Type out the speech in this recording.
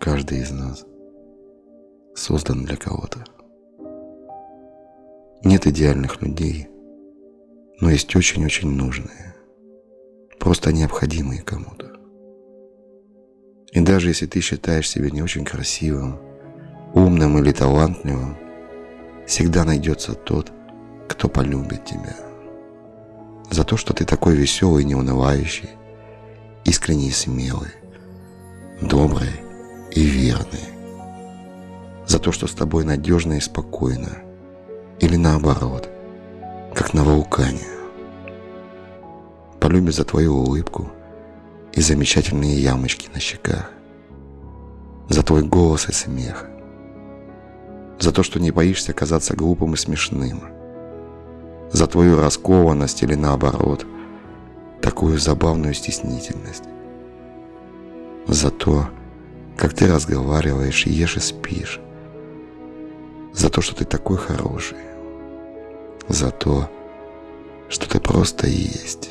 Каждый из нас создан для кого-то. Нет идеальных людей, но есть очень-очень нужные, просто необходимые кому-то. И даже если ты считаешь себя не очень красивым, умным или талантливым, всегда найдется тот, кто полюбит тебя. За то, что ты такой веселый, неунывающий, искренний и смелый, добрый и верный. За то, что с тобой надежно и спокойно. Или наоборот, как на вулкане. Полюбит за твою улыбку и замечательные ямочки на щеках. За твой голос и смех. За то, что не боишься казаться глупым и смешным. За твою раскованность или наоборот, такую забавную стеснительность. За то, как ты разговариваешь, ешь и спишь. За то, что ты такой хороший. За то, что ты просто есть.